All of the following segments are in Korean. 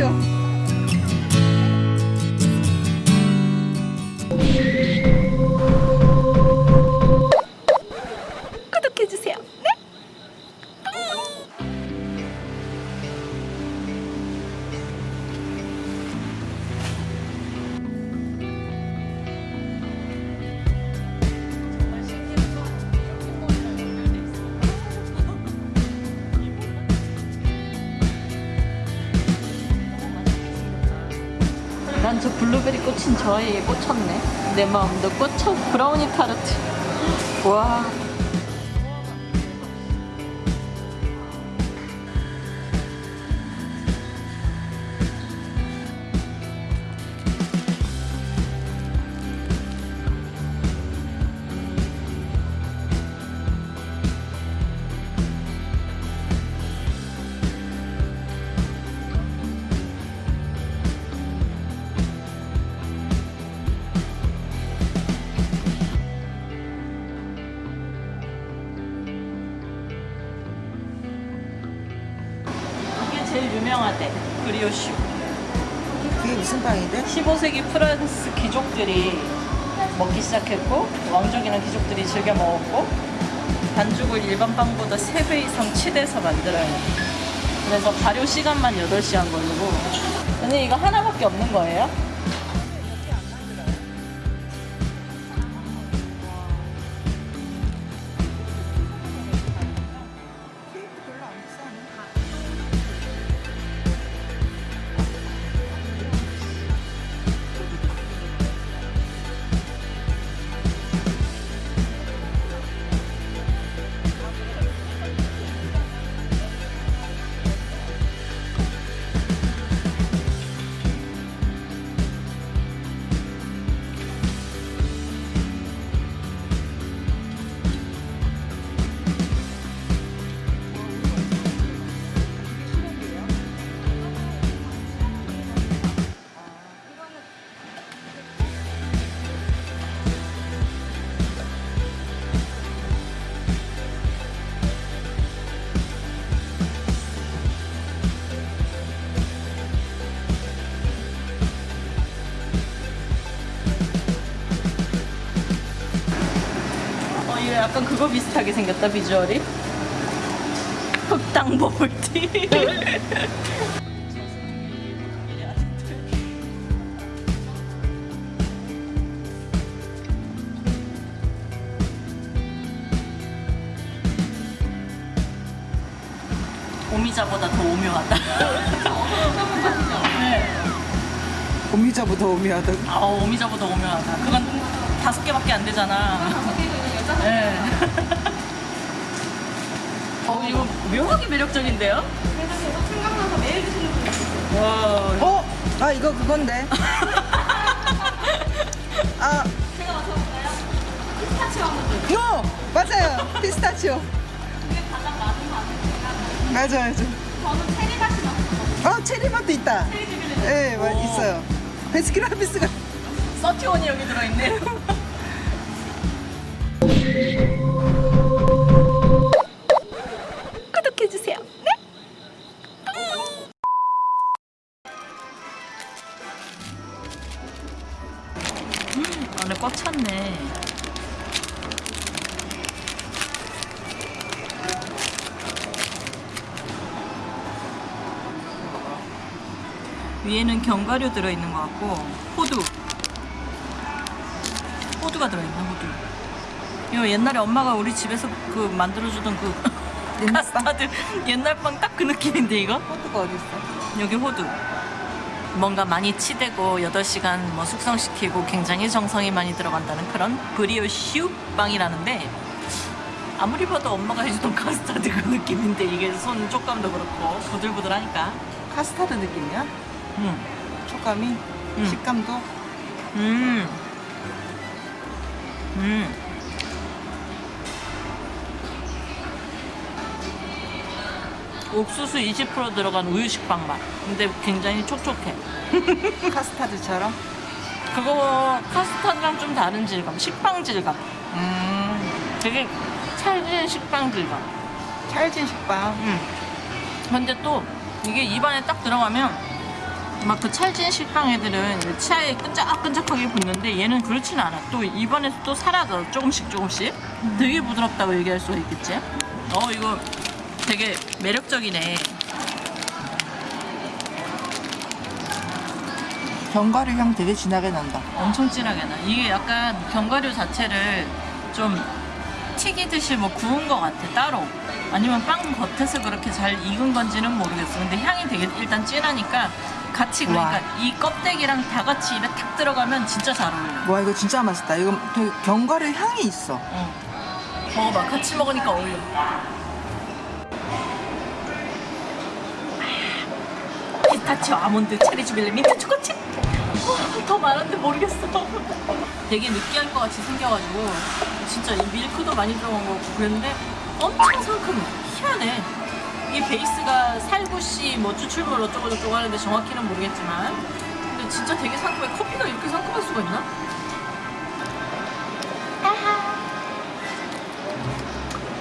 피 난 저 블루베리 꽂힌 저 아이에 꽂혔네. 내 마음도 꽂혀. 브라우니 타르트. 와. 제일 유명하대. 브리오슈. 그게 무슨 빵인데? 15세기 프랑스 귀족들이 먹기 시작했고 왕족이나 귀족들이 즐겨 먹었고 반죽을 일반 빵보다 3배 이상 치대서 만들어요. 그래서 발효 시간만 8시간 걸리고 근데 이거 하나밖에 없는 거예요? 약간 그거 비슷하게 생겼다 비주얼이 흑당 버블티 오미자보다 더 오묘하다 네. 오미자보다 오미하다. 아, 오미자보다 오묘하다. 그건 다섯 개밖에 안 되잖아. 네. 어, 이거 묘하게 매력적인데요? 생각나서 매일 드시는 분 있어요. 와. 어? 아 이거 그건데. 아, 제가 맞춰볼까요? 피스타치오 한번 더. 노 맞아요. 피스타치오. 그게 가장 많은 거 아닙니까? 맞아 맞아. 저는 체리 맛이 나요. 어 체리맛도 있다. 체리. 예, 네, 오. 있어요. 베스킨라빈스가 서티원이 여기 들어있네. 구독해주세요. 네? 안에 꽉 찼네. 위에는 견과류 들어있는 것 같고 호두 호두가 들어있네 호두 이거 옛날에 엄마가 우리 집에서 그 만들어주던 그 옛날 빵? 카스타드 옛날 빵 딱 그 느낌인데 이거? 호두가 어디 있어? 여기 호두. 뭔가 많이 치대고 8시간 뭐 숙성시키고 굉장히 정성이 많이 들어간다는 그런 브리오슈 빵이라는데 아무리 봐도 엄마가 해주던 카스타드 그 느낌인데 이게 손 촉감도 그렇고 부들부들하니까 카스타드 느낌이야? 음. 촉감이, 음. 식감도. 음. 음. 옥수수 20% 들어간 우유 식빵 맛. 근데 굉장히 촉촉해. 카스타드처럼. 그거 카스타드랑 좀 다른 질감. 식빵 질감. 음, 되게 찰진 식빵 질감. 찰진 식빵. 음. 근데 또 이게 입안에 딱 들어가면 막 그 찰진 식빵 애들은 치아에 끈적끈적하게 붙는데 얘는 그렇진 않아. 또 입안에서 또 사라져. 조금씩 조금씩. 되게 부드럽다고 얘기할 수가 있겠지? 어, 이거 되게 매력적이네. 견과류 향 되게 진하게 난다. 엄청 진하게 나. 이게 약간 견과류 자체를 좀 튀기듯이 뭐 구운 것 같아, 따로. 아니면 빵 겉에서 그렇게 잘 익은 건지는 모르겠어. 근데 향이 되게 일단 진하니까 같이 그러니까 와. 이 껍데기랑 다 같이 입에 탁 들어가면 진짜 잘 어울려. 와 이거 진짜 맛있다. 이거 되게 견과류 향이 있어. 어. 먹어봐. 같이 먹으니까 어울려. 피스타치오, 아몬드, 체리 주빌레, 민트 초코칩. 어, 더 많은데 모르겠어. 되게 느끼할 것 같이 생겨가지고 진짜 이 밀크도 많이 들어간 거 같고 그랬는데 엄청 상큼해. 희한해. 이 베이스가 살구씨 뭐 추출물 어쩌고 저쩌고 하는데 정확히는 모르겠지만 근데 진짜 되게 상큼해. 커피가 이렇게 상큼할 수가 있나?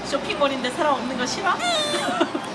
쇼핑몰인데 사람 없는 거 싫어?